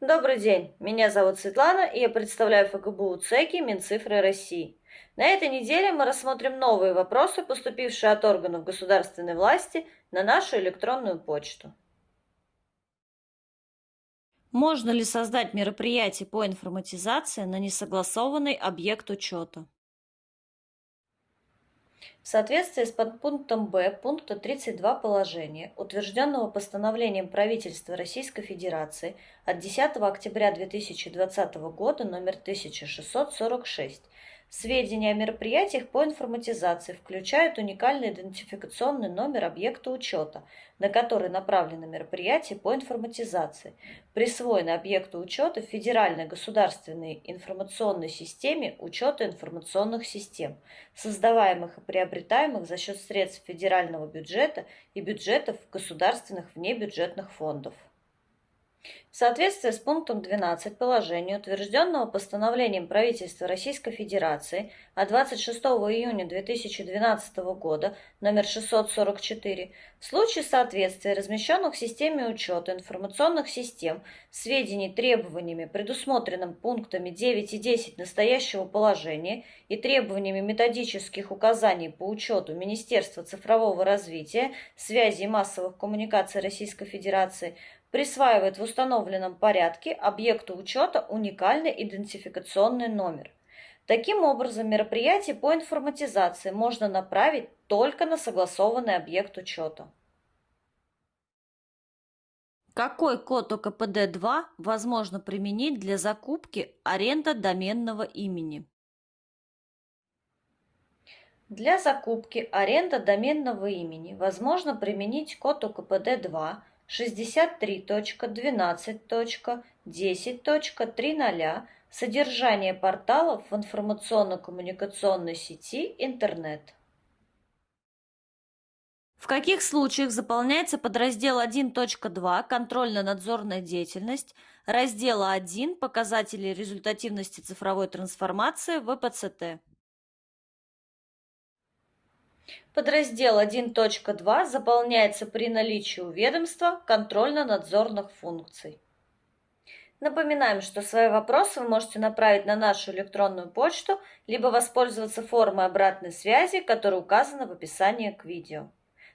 Добрый день, меня зовут Светлана, и я представляю ФГБУ ЦЕКИ Минцифры России. На этой неделе мы рассмотрим новые вопросы, поступившие от органов государственной власти на нашу электронную почту. Можно ли создать мероприятие по информатизации на несогласованный объект учета? В соответствии с подпунктом Б пункта 32 положения, утвержденного постановлением правительства Российской Федерации от 10 октября 2020 года номер 1646, Сведения о мероприятиях по информатизации включают уникальный идентификационный номер объекта учета, на который направлено мероприятие по информатизации, присвоенный объекту учета в Федеральной государственной информационной системе учета информационных систем, создаваемых и приобретаемых за счет средств федерального бюджета и бюджетов государственных внебюджетных фондов. В соответствии с пунктом 12 положения, утвержденного постановлением правительства Российской Федерации от 26 июня 2012 года номер 644, в случае соответствия размещенных в системе учета информационных систем сведений требованиями, предусмотренным пунктами 9 и 10 настоящего положения и требованиями методических указаний по учету Министерства цифрового развития, связи и массовых коммуникаций Российской Федерации, присваивает в установленном порядке объекту учета уникальный идентификационный номер. Таким образом, мероприятие по информатизации можно направить только на согласованный объект учета. Какой код ОКПД-2 возможно применить для закупки аренда доменного имени? Для закупки аренда доменного имени возможно применить код ОКПД-2 63.12.10.3.0 Содержание порталов в информационно-коммуникационной сети интернет. В каких случаях заполняется подраздел 1.2 «Контрольно-надзорная деятельность», раздела 1 «Показатели результативности цифровой трансформации ВПЦТ»? Подраздел 1.2 заполняется при наличии у ведомства контрольно-надзорных функций. Напоминаем, что свои вопросы вы можете направить на нашу электронную почту, либо воспользоваться формой обратной связи, которая указана в описании к видео.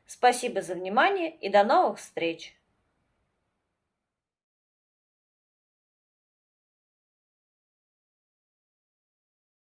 Спасибо за внимание и до новых встреч!